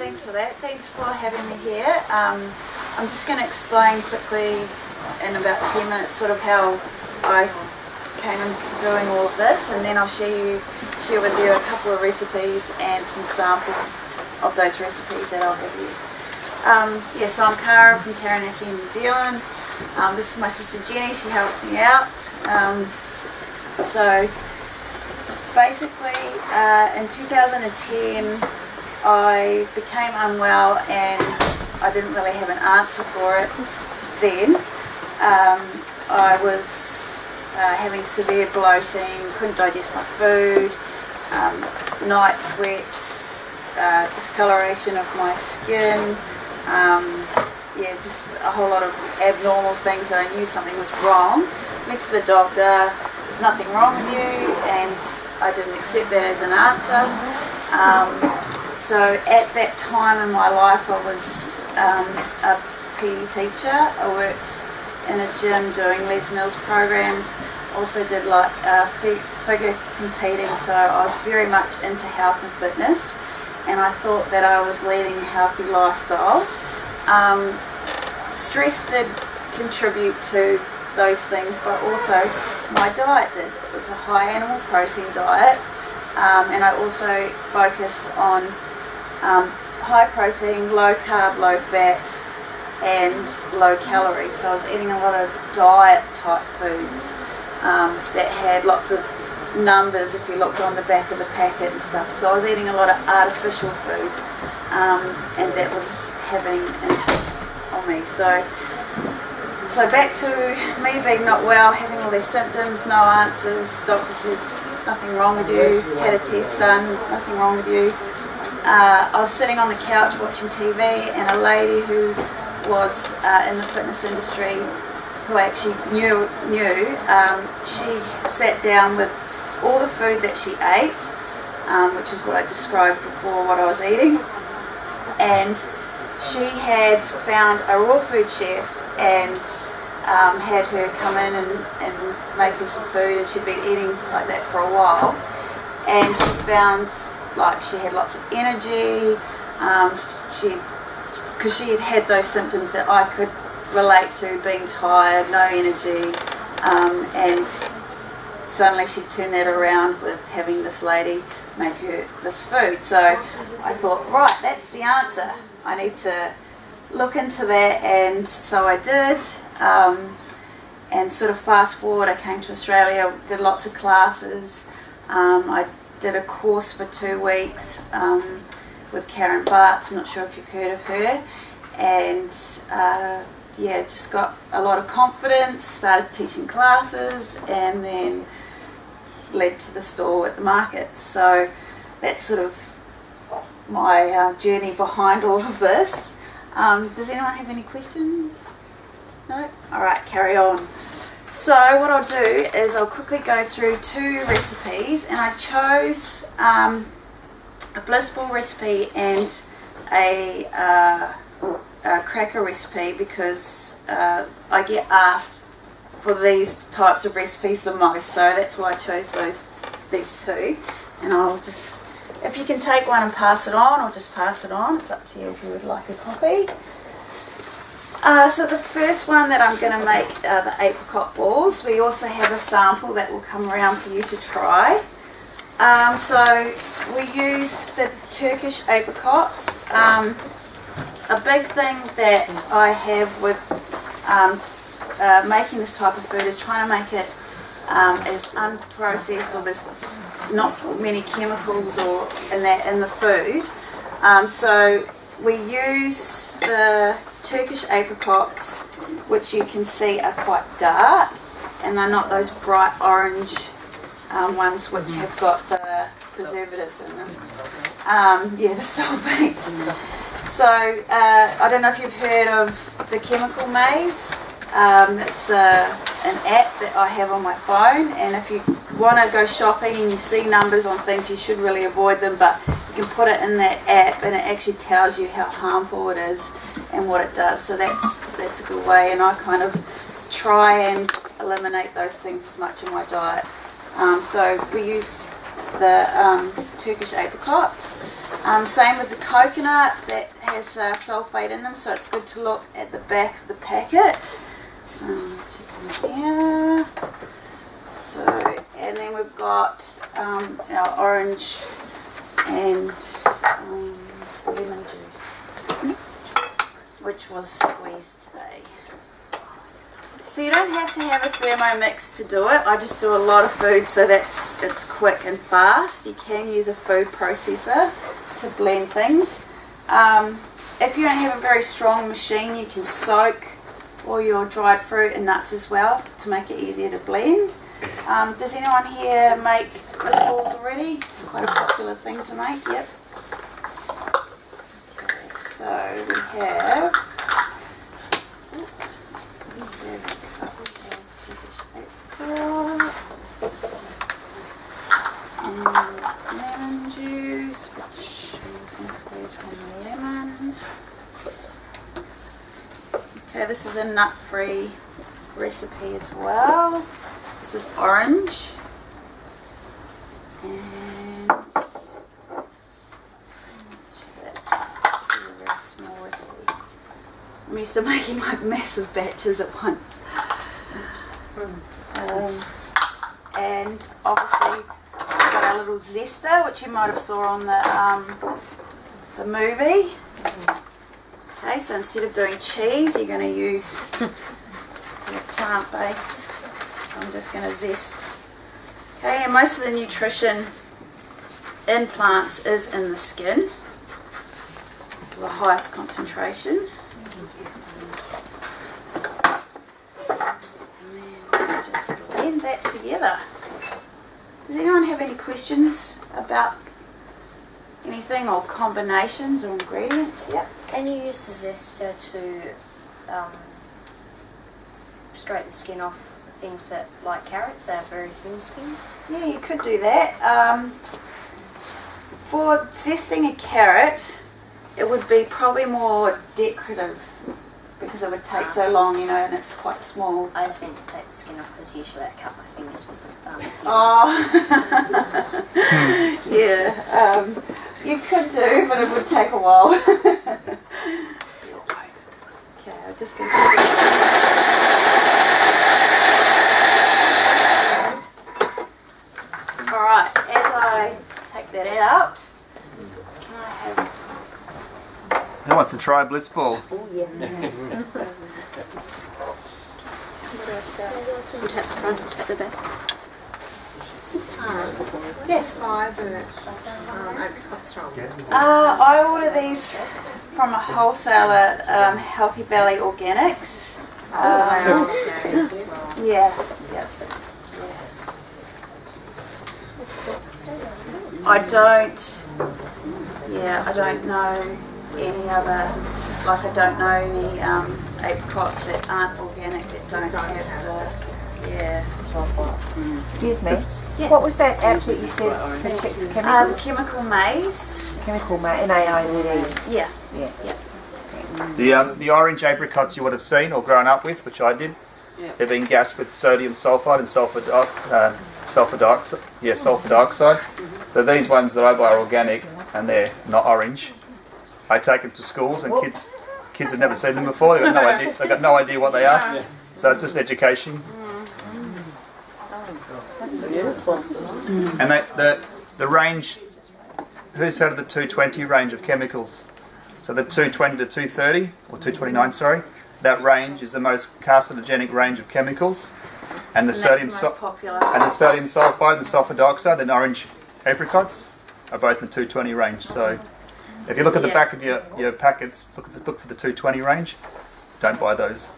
thanks for that. Thanks for having me here. Um, I'm just going to explain quickly in about 10 minutes sort of how I came into doing all of this and then I'll share, you, share with you a couple of recipes and some samples of those recipes that I'll give you. Um, yeah, so I'm Cara from Taranaki, New Zealand. Um, this is my sister Jenny, she helps me out. Um, so basically uh, in 2010 I became unwell and I didn't really have an answer for it then. Um, I was uh, having severe bloating, couldn't digest my food, um, night sweats, uh, discoloration of my skin, um, yeah, just a whole lot of abnormal things that I knew something was wrong. Went to the doctor, there's nothing wrong with you, and I didn't accept that as an answer. So at that time in my life I was um, a PE teacher. I worked in a gym doing Les Mills programs. Also did like uh, figure competing so I was very much into health and fitness and I thought that I was leading a healthy lifestyle. Um, stress did contribute to those things but also my diet did. It was a high animal protein diet um, and I also focused on um, high protein, low carb, low fat and low calorie. So I was eating a lot of diet type foods um, that had lots of numbers if you looked on the back of the packet and stuff. So I was eating a lot of artificial food um, and that was having an on me. So, so back to me being not well, having all these symptoms, no answers, doctor says nothing wrong with you, had a test done, nothing wrong with you uh, I was sitting on the couch watching TV and a lady who was uh, in the fitness industry who I actually knew, knew um, she sat down with all the food that she ate, um, which is what I described before what I was eating, and she had found a raw food chef and um, had her come in and, and make her some food and she'd been eating like that for a while. And she found like she had lots of energy, um, she, because she had had those symptoms that I could relate to, being tired, no energy, um, and suddenly she turned that around with having this lady make her this food. So I thought, right, that's the answer. I need to look into that, and so I did. Um, and sort of fast forward, I came to Australia, did lots of classes. Um, I did a course for two weeks um, with Karen Bartz. I'm not sure if you've heard of her. And uh, yeah, just got a lot of confidence, started teaching classes, and then led to the store at the market. So that's sort of my uh, journey behind all of this. Um, does anyone have any questions? No? Alright, carry on. So what I'll do is I'll quickly go through two recipes and I chose um, a ball recipe and a, uh, a cracker recipe because uh, I get asked for these types of recipes the most so that's why I chose those these two. And I'll just if you can take one and pass it on or just pass it on. It's up to you if you would like a copy uh, so the first one that I'm going to make are the apricot balls. We also have a sample that will come around for you to try. Um, so we use the Turkish apricots. Um, a big thing that I have with um, uh, making this type of food is trying to make it um, as unprocessed or there's not many chemicals or in that in the food. Um, so we use the Turkish apricots, which you can see are quite dark, and they're not those bright orange um, ones which have got the preservatives in them. Um, yeah, the sulfates. So, uh, I don't know if you've heard of the Chemical Maze. Um, it's a, an app that I have on my phone, and if you want to go shopping and you see numbers on things, you should really avoid them, but you can put it in that app and it actually tells you how harmful it is and what it does. So that's that's a good way, and I kind of try and eliminate those things as much in my diet. Um, so we use the um, Turkish apricots. Um, same with the coconut that has uh, sulfate in them, so it's good to look at the back of the packet. Um. So, and then we've got um, our orange and um, lemon juice, which was squeezed today. So you don't have to have a Thermomix to do it. I just do a lot of food so that's it's quick and fast. You can use a food processor to blend things. Um, if you don't have a very strong machine, you can soak all your dried fruit and nuts as well to make it easier to blend. Um, does anyone here make balls already? It's quite a popular thing to make, yep. So we have lemon juice, which I'm just going to squeeze from the lemon. Okay, this is a nut-free recipe as well. This is orange. And this is a very small recipe. I'm used to making like massive batches at once. Um, and obviously we've got our little zester, which you might have saw on the um, the movie. Okay, so instead of doing cheese, you're going to use your plant base. So I'm just going to zest. Okay, and most of the nutrition in plants is in the skin, the highest concentration. And then just that together. Does anyone have any questions about anything or combinations or ingredients? Yep. Can you use the zester to um, scrape the skin off things that, like carrots, have very thin skin? Yeah, you could do that. Um, for zesting a carrot, it would be probably more decorative because it would take so long, you know, and it's quite small. I was meant to take the skin off because usually I cut my fingers with it. Um, Oh, yeah. Um, you could do, but it would take a while. okay, I'm just going to. All right, as I take that out, can I have Who wants to try bliss ball? Where do I start? we'll the front and take the back. Yes. Five or um, apricots from. Uh, I order these from a wholesaler, um, Healthy Belly Organics. Um, yeah, yeah. I don't, yeah, I don't know any other, like I don't know any um, apricots that aren't organic that don't have the, yeah. Excuse me. Yes. What was that app that you said to check the chemical? Um, chemical maize. chemical ma- M-A-I-Z-E. Yeah. Yeah. yeah. The um, the orange apricots you would have seen or grown up with, which I did. They've been gassed with sodium sulfide and sulfur di- uh, sulfur dioxide. Yeah, sulfur dioxide. So these ones that I buy are organic and they're not orange. I take them to schools and kids kids have never seen them before. They've got no idea. They've got no idea what they are. So it's just education. And they, the the range. Who's heard of the 220 range of chemicals? So the 220 to 230 or 229, sorry. That range is the most carcinogenic range of chemicals, and the And sodium that's the sul- most popular. and the sodium sulfide and the sulfur dioxide and orange apricots are both in the 220 range. So if you look at the Yeah. back of your, your packets, look for, look for the 220 range. Don't buy those.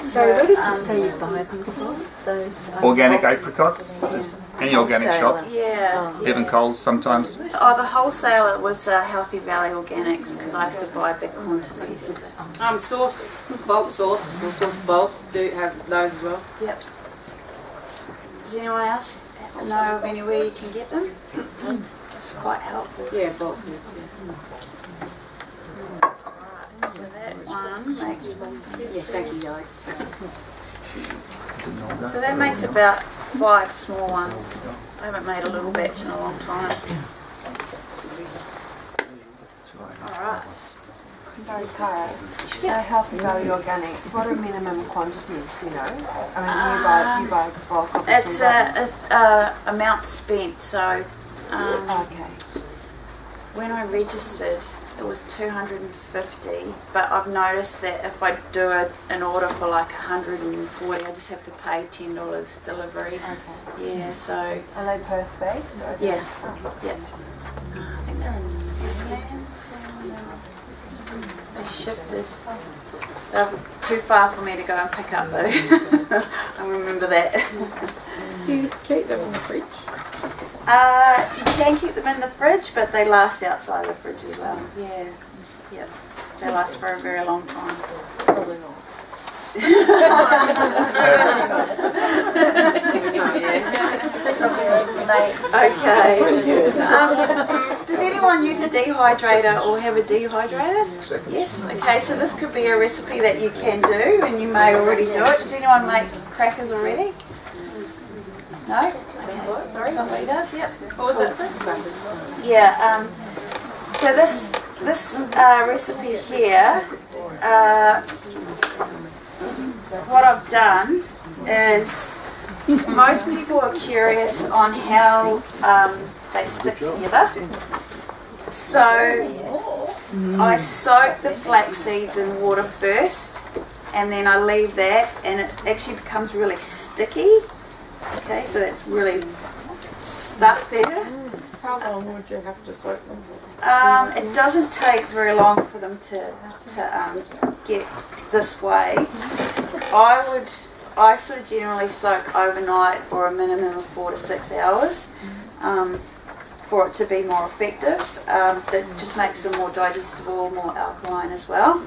So what did you say you buy them from? Those Organic apricots, just any organic shop, Yeah. even Coles sometimes. Oh, the wholesaler was uh, Healthy Valley Organics because I have to buy big quantities. Um, Source, bulk Source, or Source bulk, do have those as well. Yep. Does anyone else know of anywhere you can get them? It's quite helpful. Yeah, bulk, yes, So that one makes yeah. Yeah, thank you, Alex. so that makes about five small ones. I haven't made a little batch in a long time. Alright. Sorry, Cara. So healthy value organic. What are minimum quantities? Do you know? I mean, you buy you buy bulk of It's a, a, a amount spent, so um, Okay. when I registered it was 250 but I've noticed that if I do a, an order for like 140 I just have to pay $10 delivery. Okay. Yeah, so Are they Perth based? Yeah. it- okay. Yeah. I think they're in Newland. They shifted. They're too far for me to go and pick up though. I remember that. Do you keep them in the fridge? Uh, you can keep them in the fridge, but they last outside the fridge as well. Yeah. Yep. They last for a very long time. Probably not. Okay. Um, does anyone use a dehydrator or have a dehydrator? Yes. Okay, so this could be a recipe that you can do, and you may already do it. Does anyone make crackers already? No. Sorry. Somebody does. Yep. What was that, sorry? Yeah. Um, so this this uh, recipe here, uh, what I've done is most people are curious on how um, they stick together. So I soak the flax seeds in water first, and then I leave that, and it actually becomes really sticky. Okay, so that's really stuck there. How long would you have to soak them? Um, it doesn't take very long for them to, to um, get this way. I would, I sort of generally soak overnight or a minimum of four to six hours um, for it to be more effective. Um, that just makes them more digestible, more alkaline as well.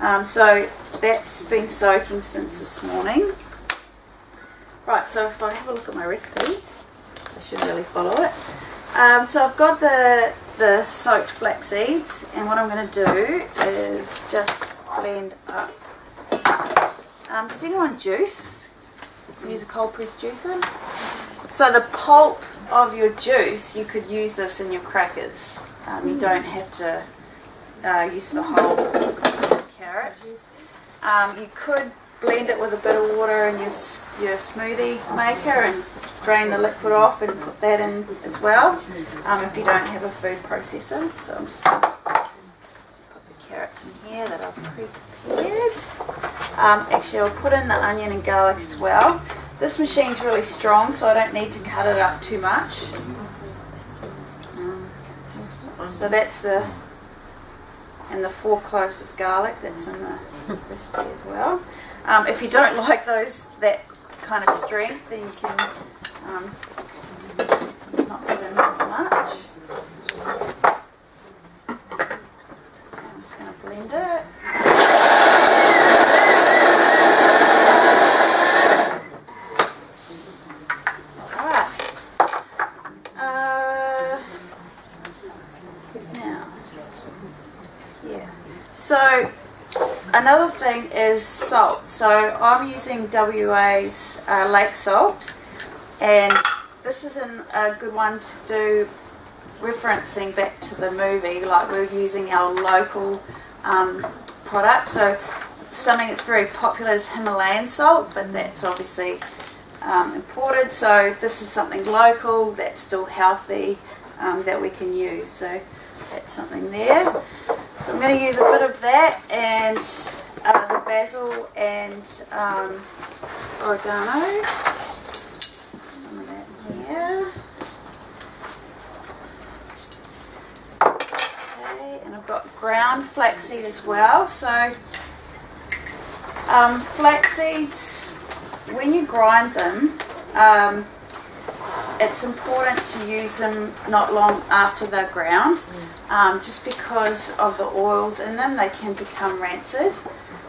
Um, so that's been soaking since this morning. Right, so if I have a look at my recipe, I should really follow it. Um, so I've got the the soaked flax seeds, and what I'm going to do is just blend up. Um, does anyone juice? Use a cold press juicer. So the pulp of your juice, you could use this in your crackers. Um, you don't have to uh, use the whole carrot. Um, you could blend it with a bit of water in your, your smoothie maker and drain the liquid off and put that in as well um, if you don't have a food processor. So I'm just going to put the carrots in here that I've prepared. Um, actually, I'll put in the onion and garlic as well. This machine's really strong, so I don't need to cut it up too much. Um, so that's the and the four cloves of garlic that's in the recipe as well. Um, if you don't like those that kind of strength, then you can um, not put in as much. I'm just going to blend it. Alright. Uh, now, yeah. So another thing is salt. So I'm using WA's uh, lake salt, and this is an, a good one to do referencing back to the movie. Like we're using our local um, product. So something that's very popular is Himalayan salt, but that's obviously um, imported. So this is something local that's still healthy um, that we can use. So that's something there. So I'm going to use a bit of that and uh, the basil and um, oregano. Some of that here. Okay, and I've got ground flaxseed as well. So um, flax seeds, when you grind them, um, it's important to use them not long after they're ground, um, just because of the oils in them, they can become rancid.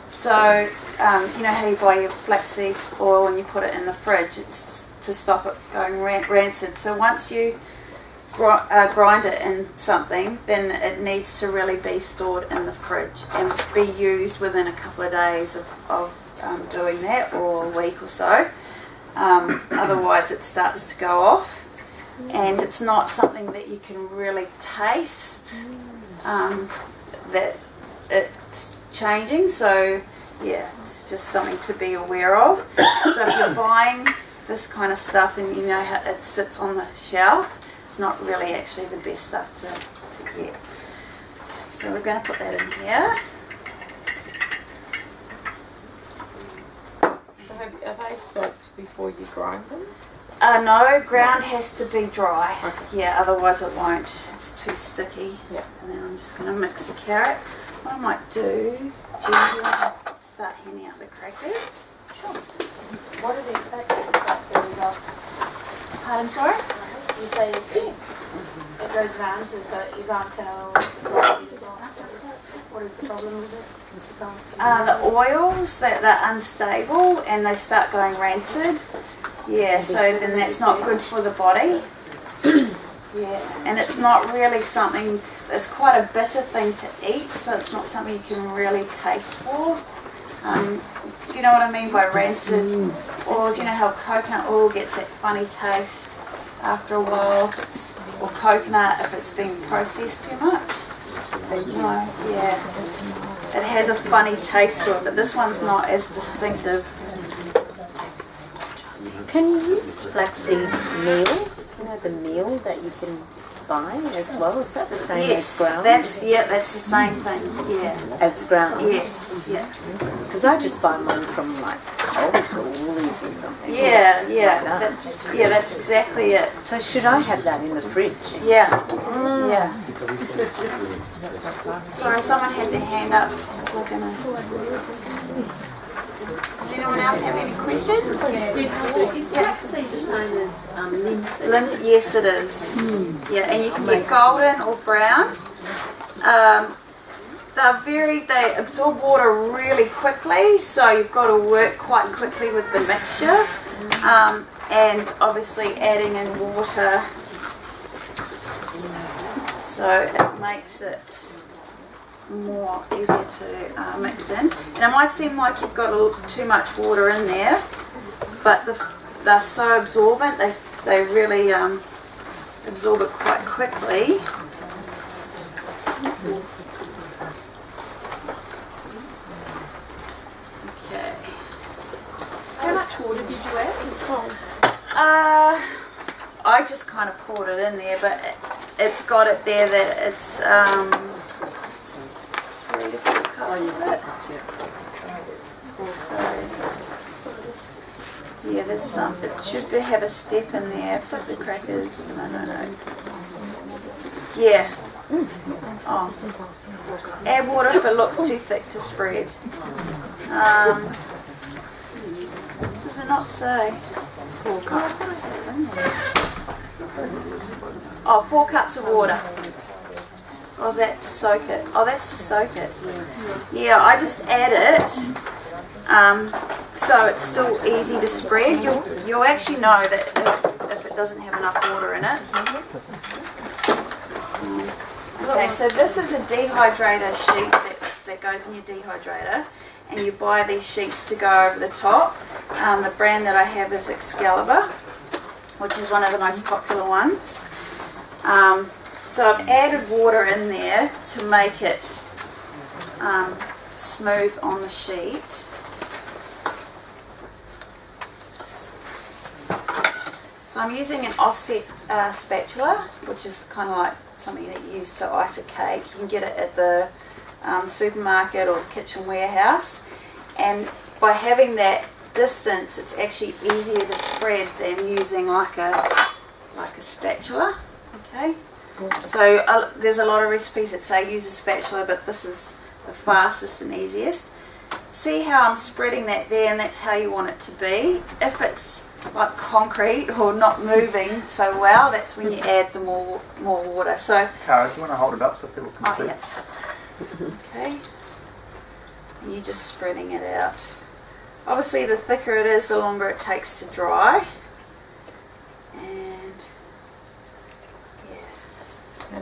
So, um, you know how you buy your flaxseed oil and you put it in the fridge, it's to stop it going rancid. So once you uh, grind it in something, then it needs to really be stored in the fridge and be used within a couple of days of, of um, doing that or a week or so. Um, otherwise, it starts to go off. and it's not something that you can really taste. Um, that it's changing, so yeah, it's just something to be aware of. So if you're buying this kind of stuff and you know how it sits on the shelf, it's not really actually the best stuff to, to get. So we're going to put that in here. So have, are they soaked before you grind them? Uh, no, ground has to be dry. Okay. Yeah, otherwise it won't. It's too sticky. Yeah. And then I'm just going to mix the carrot. What I might do, Jen, do you want to start handing out the crackers? Sure. What are these bags that the back series of? Pardon, sorry? You say it goes around so that you can't tell what is the problem with it? Uh, the oils that are unstable and they start going rancid. Yeah, so then that's not good for the body. yeah, and it's not really something, it's quite a bitter thing to eat, so it's not something you can really taste for. Um, do you know what I mean by rancid oils? You know how coconut oil gets that funny taste after a while, it's, or coconut if it's been processed too much? No, yeah. It has a funny taste to it, but this one's not as distinctive. Can you use flaxseed meal? You know the meal that you can buy as well. Is that the same Yes, as ground? that's yeah, that's the same thing. Yeah, as ground. yes, yeah, Because I just buy mine from like Coles or Woolies or something. yeah, yeah. Like that. That's yeah, that's exactly it. So should I have that in the fridge? Yeah, mm. yeah. Sorry, someone had their hand up. We're gonna. Does anyone else have any questions? Yeah. Lim- yes, it is. Yeah, and you can get golden or brown. Um, they're very, they absorb water really quickly, so you've got to work quite quickly with the mixture. Um, and obviously adding in water, so it makes it more easier to uh, mix in. And it might seem like you've got a little too much water in there, but the, they're so absorbent, they, they really um, absorb it quite quickly. Okay. How much water did you add? Uh, I just kind of poured it in there, but it, it's got it there that it's um, three to four cups, is it? So, yeah, there's some. It should have a step in there. Flip the crackers. No, no, no. Yeah. Oh. Add water if it looks too thick to spread. Um, does it not say? Four cups. Oh, four cups of water. Or is that to soak it? Oh, that's to soak it. Yeah, I just add it um, so it's still easy to spread. You'll, you'll actually know that if- it doesn't have enough water in it. Okay, so this is a dehydrator sheet that, that goes in your dehydrator and you buy these sheets to go over the top. Um, the brand that I have is Excalibur, which is one of the most popular ones. Um, so I've added water in there to make it um, smooth on the sheet. So I'm using an offset uh, spatula, which is kind of like something that you use to ice a cake. You can get it at the um, supermarket or the kitchen warehouse. And by having that distance, it's actually easier to spread than using like a like a spatula. Okay. So uh, there's a lot of recipes that say use a spatula, but this is the fastest and easiest. See how I'm spreading that there, and that's how you want it to be. If it's like concrete or not moving so well, that's when you add the more more water. So Cara, do you want to hold it up so people can Oh, see? yeah. Okay. And you're just spreading it out. Obviously, the thicker it is, the longer it takes to dry. And yeah.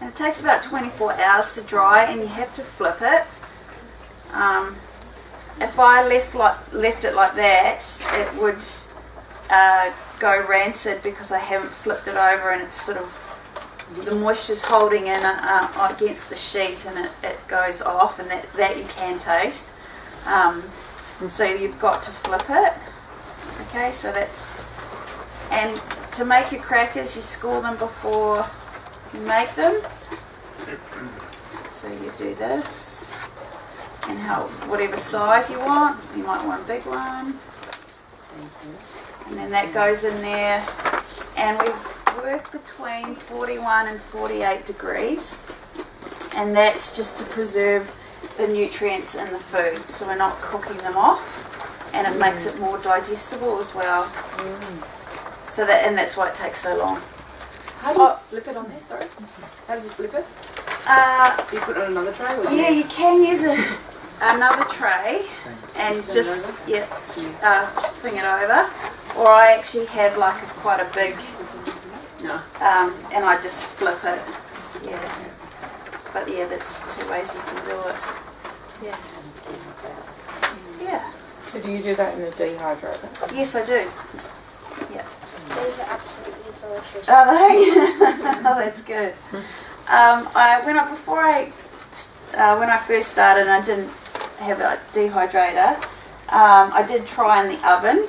And it takes about 24 hours to dry, and you have to flip it. Um, if I left like left it like that, it would uh, go rancid because I haven't flipped it over and it's sort of the moisture's holding in uh, against the sheet and it, it goes off and that, that you can taste. Um, so you've got to flip it. Okay, so that's and to make your crackers you score them before you make them. So you do this and how whatever size you want. You might want a big one. And then that goes in there and we work between 41 and 48 degrees and that's just to preserve the nutrients in the food so we're not cooking them off and it makes it more digestible as well. So that and that's why it takes so long. How do you Oh. flip it on there? Sorry. How do you flip it? Uh, Do you put it on another tray? Or Yeah, you- you can use a, another tray and just yeah, uh, thing it over. Or I actually have like a quite a big, um, and I just flip it. Yeah. But yeah, that's two ways you can do it. Yeah. Yeah. So do you do that in the dehydrator? Yes, I do. Yeah. These are absolutely delicious. Are they? oh, that's good. Um, I when I before I uh, when I first started, I didn't have a dehydrator. Um, I did try in the oven,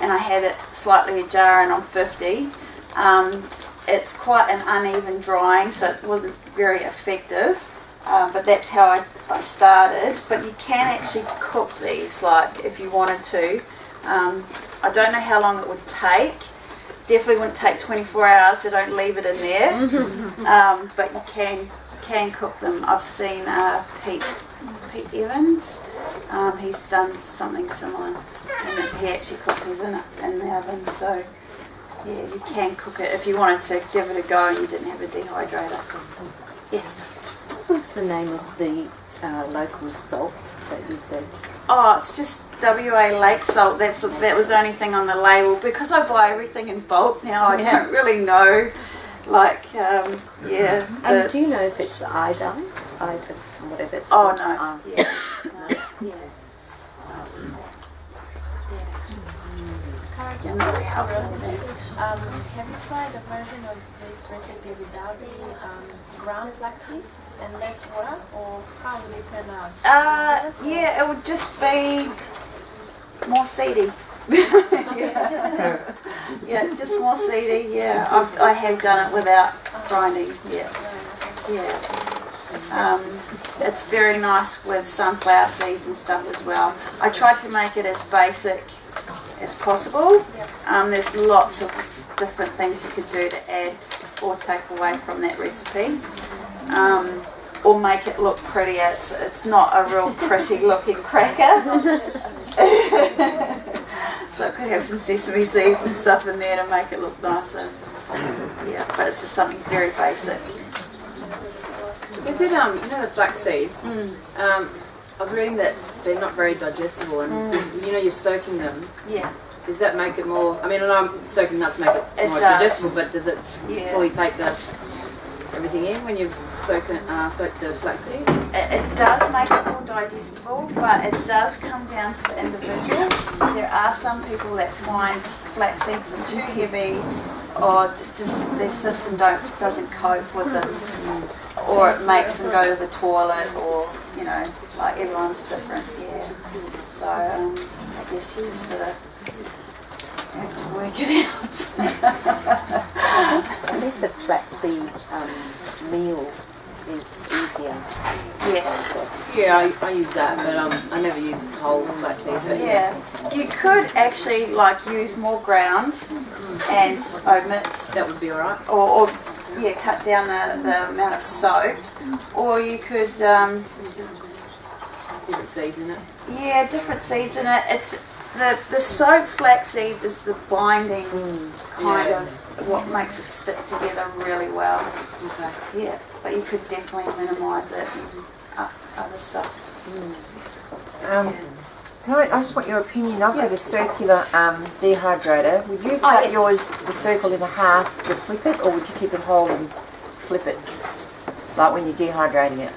and I had it slightly ajar and on fifty. Um, it's quite an uneven drying, so it wasn't very effective. Um, but that's how I, I started. But you can actually cook these, like if you wanted to. Um, I don't know how long it would take definitely wouldn't take 24 hours, so don't leave it in there. um, but you can can cook them. I've seen uh, Pete Pete Evans. Um, he's done something similar, and he actually cooks these in it in the oven. So yeah, you can cook it if you wanted to give it a go and you didn't have a dehydrator. Yes. What was the name of the uh, local salt that you said? Oh, it's just WA lake salt. That's that was the only thing on the label because I buy everything in bulk now. I don't really know, like um, yeah. And the- do you know if it's iodized? Iodine, whatever it's Oh called? no, Ah. yeah, no, yeah. Just not out curiosity, um, have you tried a version of this recipe without the um, ground flax seeds and less water, or how would it turn out? Uh, yeah, it would just be more seedy. yeah. yeah, just more seedy. Yeah, I've, I have done it without grinding. Yeah, yeah. Um, it's very nice with sunflower seeds and stuff as well. I tried to make it as basic as possible. Um, there's lots of different things you could do to add or take away from that recipe. Um, or make it look prettier. It's, it's not a real pretty looking cracker. so I could have some sesame seeds and stuff in there to make it look nicer. Yeah, but it's just something very basic. Is it um? You know the flax seeds. Um, I was reading that they're not very digestible, and you know you're soaking them. Yeah. Does that make it more? I mean, I know I'm soaking nuts make it, It more does. digestible, but does it Yeah. fully take the everything in when you've soaked uh, soaked the flax seeds? It, it does make it more digestible, but it does come down to the individual. There are some people that find flax seeds are too heavy, or just their system don't doesn't cope with them, or it makes them go to the toilet, or you know, like everyone's different. Yeah. So um, I guess you just sort of have to work it out. I think the flaxseed um, meal is easier. yes. Yeah, I, I use that, but um, I never use the whole flax seed. But yeah, Yeah, you could actually like use more ground and omit, that would be alright. or, or yeah, cut down the, the amount of soaked, or you could um, Different seeds in it. yeah, different seeds in it. It's the the soaked flax seeds is the binding kind Yeah. of what makes it stick together really well. Okay. Yeah, but you could definitely minimise it and other stuff. Um, can I, I just want your opinion. I've got a circular um, dehydrator. Would you Oh, cut yes. yours, the circle, in half to flip it, or would you keep it whole and flip it? Like when you're dehydrating it?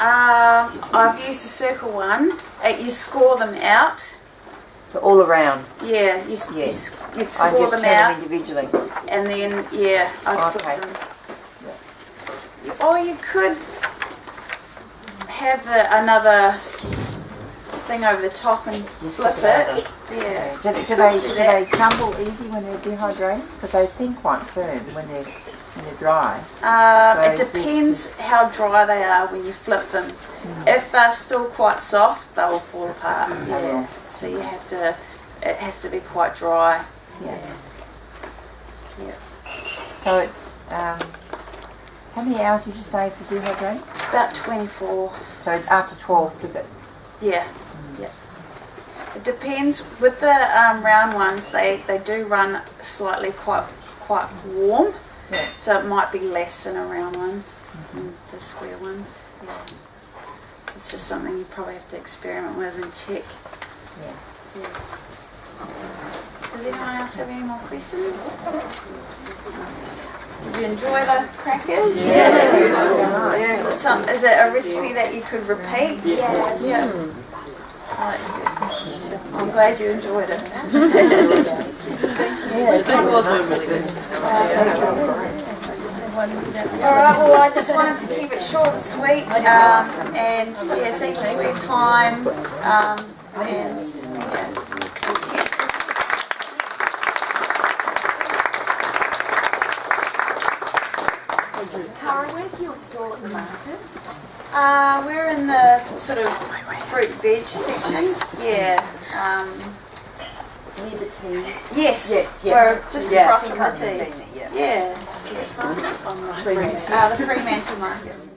Um, I've used a circle one. Uh, you score them out, So all around. Yeah, you, you, Yes. s- you'd I just them out. them individually. and then yeah, I'd Okay. them. Or you could have the, another thing over the top and Just flip it. Yeah. Do, do they do they crumble easy when they're dehydrated? Because they thin quite firm when they're when they're dry. It So depends how dry they are when you flip them. If they're still quite soft, they'll fall apart. Yeah. So you have to. It has to be quite dry. Yeah. Yeah. So it's um, how many hours did you say for dehydrating? About 24. So after twelve, flip it. Yeah, yeah. It depends. With the um, round ones, they, they do run slightly quite quite warm, Yeah. so it might be less in a round one than the square ones. Yeah. It's just something you probably have to experiment with and check. Yeah. Does anyone else have any more questions? Did you enjoy the crackers? Yeah. Is it some? Is it a recipe that you could repeat? Yes. Yeah. Oh, that's good. I'm glad you enjoyed it. The vegetables were really good. All right. Well, I just wanted to keep it short and sweet, um, and yeah, thank you for your time. Um, and yeah. Cara, where's your stall at the market? Uh, we're in the sort of fruit veg section. Yeah. Um, tea. yes. Yes, yeah. We're just Yeah, across from the tea. seen it, yeah. Yeah. yeah. Uh, the Fremantle market.